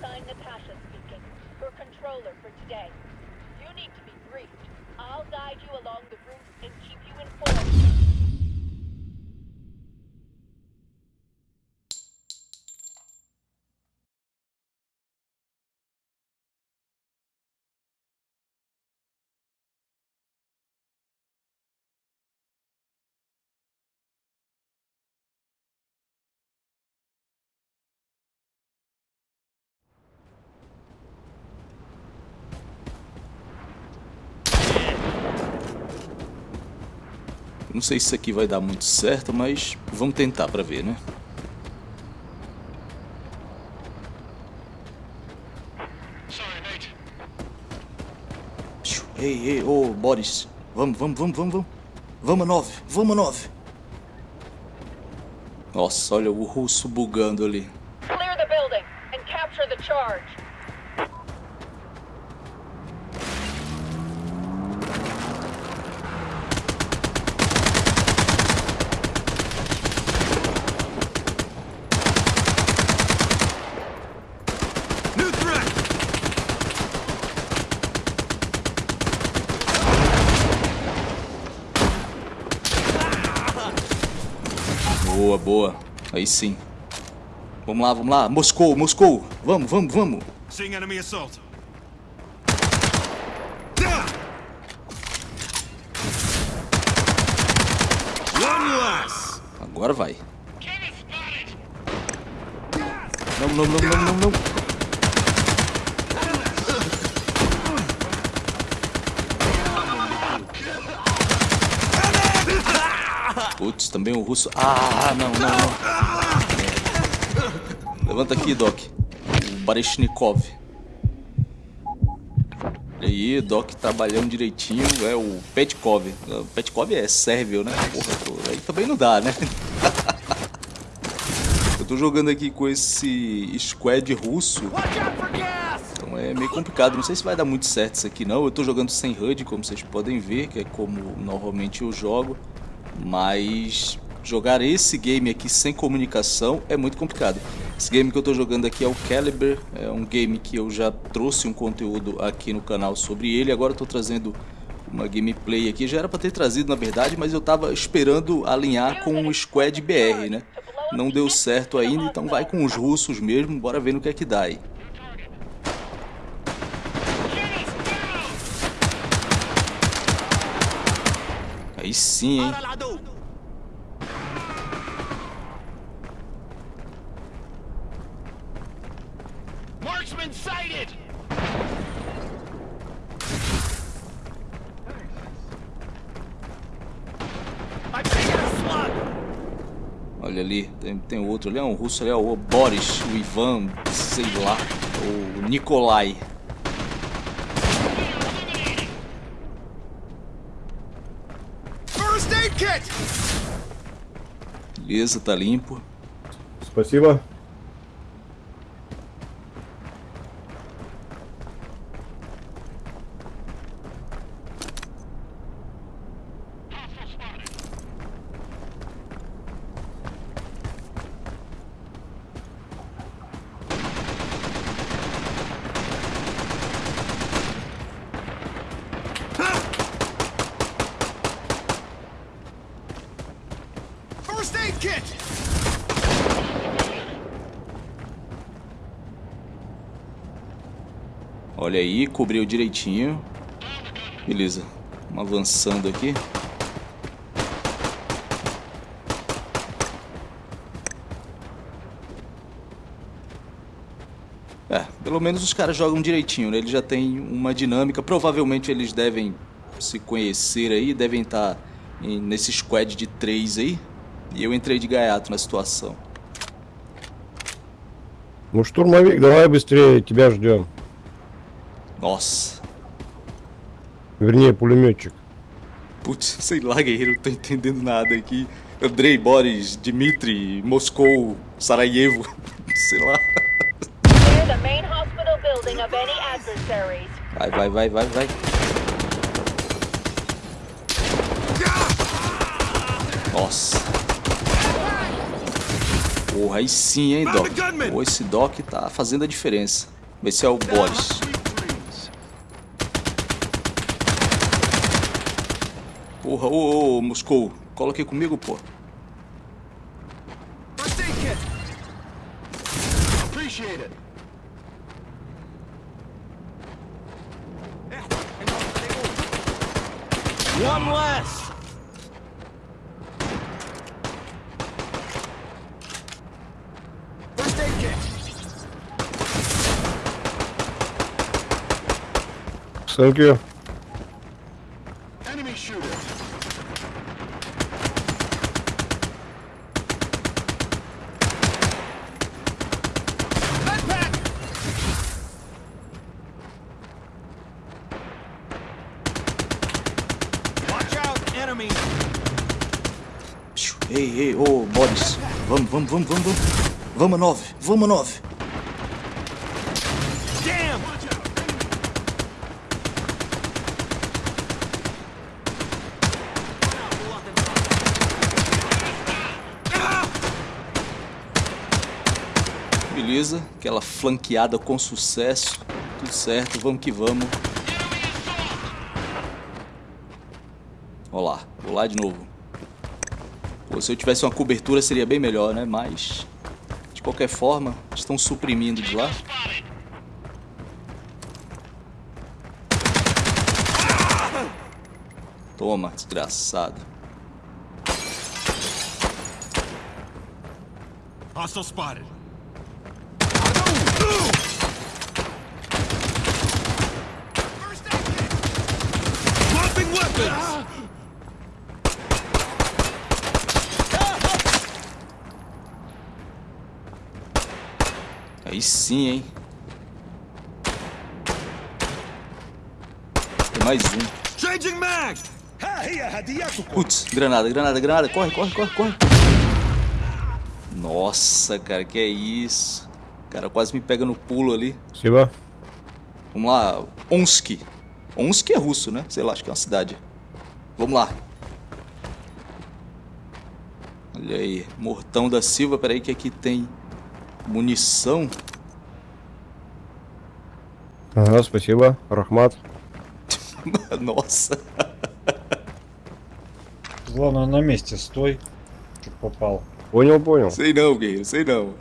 sign Natasha speaking. Your controller for today. You need to be briefed. I'll guide you along the route and keep you informed. Não sei se isso aqui vai dar muito certo, mas vamos tentar pra ver, né? Ei, ei, ô, Boris. Vamos, vamos, vamos, vamos, vamos. Vamos a nove, vamos a nove. Nossa, olha o russo bugando ali. Clear the building and capture the charge. Boa, boa. Aí sim. Vamos lá, vamos lá. Moscou, Moscou. Vamos, vamos, vamos. Seeing enemy assault. Agora vai. Não, não, não, não, não, não. Putz, também o russo. Ah, não, não, não. Levanta aqui, Doc. O Bareshnikov. E aí, Doc trabalhando direitinho. É o Petkov. O Petkov é sérvio, né? Porra, aí também não dá, né? Eu tô jogando aqui com esse squad russo. Então é meio complicado. Não sei se vai dar muito certo isso aqui não. Eu tô jogando sem HUD, como vocês podem ver, que é como normalmente eu jogo. Mas jogar esse game aqui sem comunicação é muito complicado. Esse game que eu tô jogando aqui é o Caliber. É um game que eu já trouxe um conteúdo aqui no canal sobre ele. Agora tô trazendo uma gameplay aqui. Já era pra ter trazido, na verdade, mas eu tava esperando alinhar com o Squad BR, né? Não deu certo ainda, então vai com os russos mesmo. Bora ver no que é que dá aí. Aí sim, hein? Olha ali, tem, tem outro ali, é um russo ali, é o Boris, o Ivan, sei lá, o Nikolai. First aid kit! Beleza, tá limpo. Спасибо. Olha aí, cobriu direitinho. Beleza, vamos avançando aqui. É, pelo menos os caras jogam direitinho, né? Eles já têm uma dinâmica. Provavelmente eles devem se conhecer aí, devem estar em- nesse squad de três aí. E eu entrei de gaiato na situação. Ну, штурмовик, давай быстрее, тебя ждем. Nossa. Verninha, pulmiotic. Putz, sei lá, guerreiro, não tô entendendo nada aqui. Andrei, Boris, Dmitri, Moscou, Sarajevo, sei lá. Vai, vai, vai, vai, vai. Nossa. Porra, aí sim, hein, Doc. Pô, esse Doc tá fazendo a diferença. Vai se é o Boris. Porra, ô, ô, Moscou. Cola aqui comigo, pô. One less. First aid kit. Thank you. Ei, ei, ô, Boris. Vamos, vamos, vamos, vamos, vamos. Vamos, nove. Vamos, nove. Beleza. Aquela flanqueada com sucesso. Tudo certo, vamos que vamos. Ó lá, vou lá de novo. Pô, se eu tivesse uma cobertura seria bem melhor, né? Mas, de qualquer forma, estão suprimindo de lá. Toma, desgraçado. Hostile spotted. Aí sim, hein? Tem mais um. Putz, granada, granada, granada. Corre, corre, corre, corre. Nossa, cara, que é isso. O cara quase me pega no pulo ali. Vamos lá, Omsk. Omsk é russo, né? Sei lá, acho que é uma cidade. Vamos lá. Olha aí, Mortão da Silva, peraí que é aqui tem munição. Ага, спасибо. Рахмат. Nossa. Главное, на месте стой, чтоб попал. Понял, понял. Sei não, guerreiro, sei não.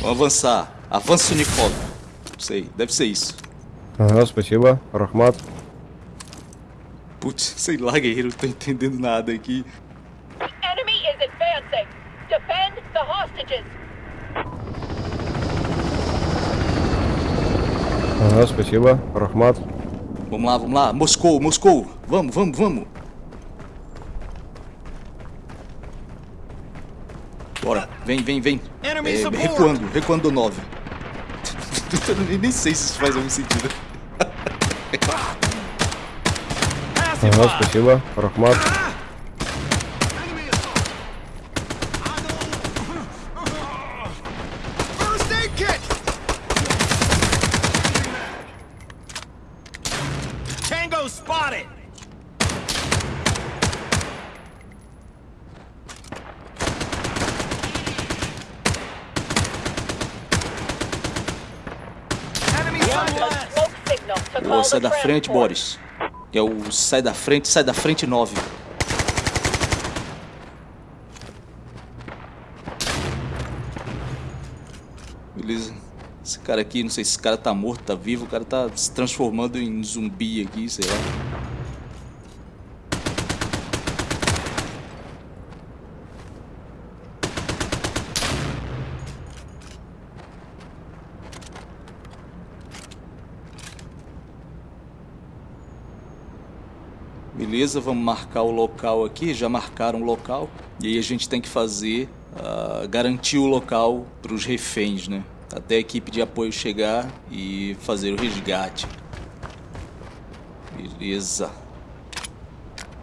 Vamos avançar. Avança Unicov. Sei, deve ser isso. Ага, спасибо. Рахмат. Putz, sei lá, guerreiro, não tô entendendo nada aqui. Ага, спасибо. Рахмат. Vamos lá, vamos lá. Moscou, Moscou. Vamos, vamos, vamos. Bora, vem, vem, vem. Enemy É, support. recuando, recuando do 9. Eu nem- nem sei se isso faz algum sentido. Passive Ага, fire. спасибо. Рахмат. Sai da frente. Boris. Que é o sai da frente, sai da frente 9. Beleza. Esse cara aqui, não sei se esse cara tá morto, tá vivo, o cara tá se transformando em zumbi aqui, sei lá. Beleza, vamos marcar o local aqui. Já marcaram o local. E aí a gente tem que fazer, ah, garantir o local para os reféns, né? Até a equipe de apoio chegar e fazer o resgate. Beleza.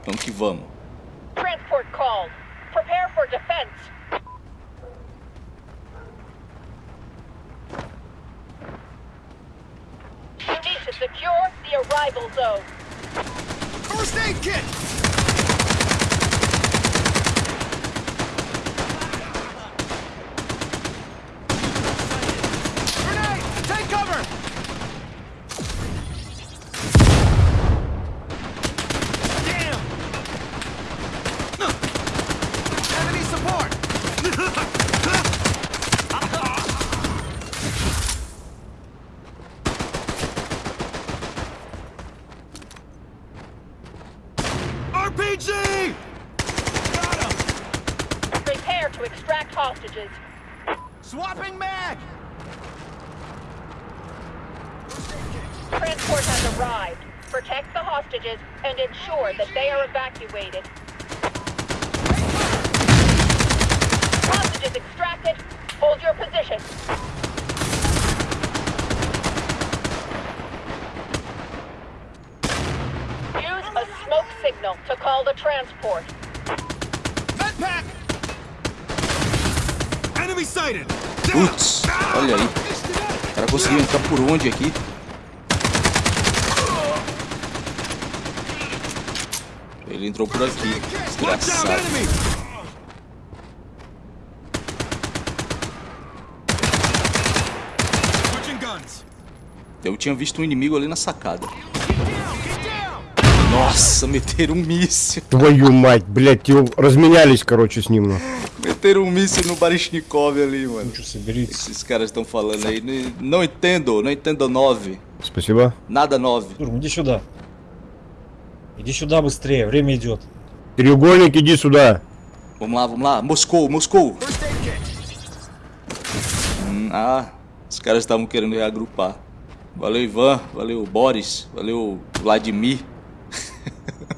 Vamos que vamos. Transport called. Prepare for defense. Need to secure the arrival zone. First aid kit. Swapping mag! Transport has arrived. Protect the hostages and ensure that they are evacuated. Hostages extracted. Hold your position. Use a smoke signal to call the transport. Putz, olha aí. O cara conseguiu entrar por onde aqui? Ele entrou por aqui. Watch out, Desgraçado. enemy! Switching guns. Eu tinha visto um inimigo ali na sacada. Get down, get down! Nossa, meteram um míssil. Твою мать, блядь, его разменялись, короче, с ним. ну. Meteram um míssil no Barishnikov ali, mano. Лучше соберитесь. Esses caras estão falando aí. "N- Não entendo, não entendo 9. Спасибо. Nada 9. Турм, иди сюда. Иди сюда быстрее, время идет. Треугольник, иди сюда. Vamos lá, vamos lá. Moscou, Moscou. First aid kit. Hum, ah, os caras estavam querendo reagrupar. Valeu, Ivan. Valeu, Boris. Valeu, Vladimir.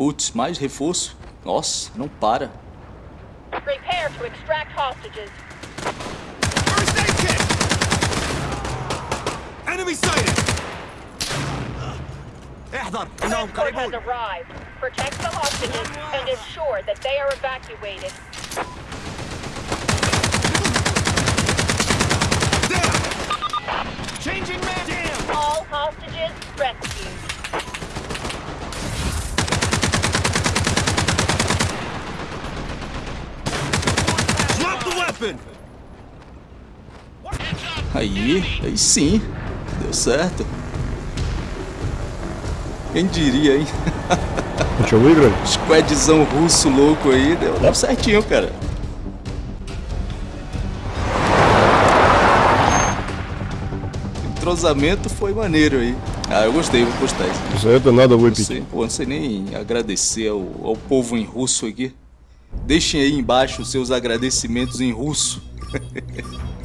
Putz, mais reforço. Nossa, não para. Prepare to extract hostages. First aid kit! Enemy sighted! احذر انهم Transport has قريبون arrived. Protect the hostages and ensure that they are evacuated. Down! Changing man! Damn! All hostages rescued. Aí, aí sim. Deu certo. Quem diria, hein? Tá Squadzão russo louco aí, deu, deu certinho, cara. Entrosamento foi maneiro aí. Ah, eu gostei, vou postar isso. Isso aí é danado, vou repetir. Pô, não sei nem agradecer ao, ao povo em russo aqui. Deixem aí embaixo os seus agradecimentos em russo.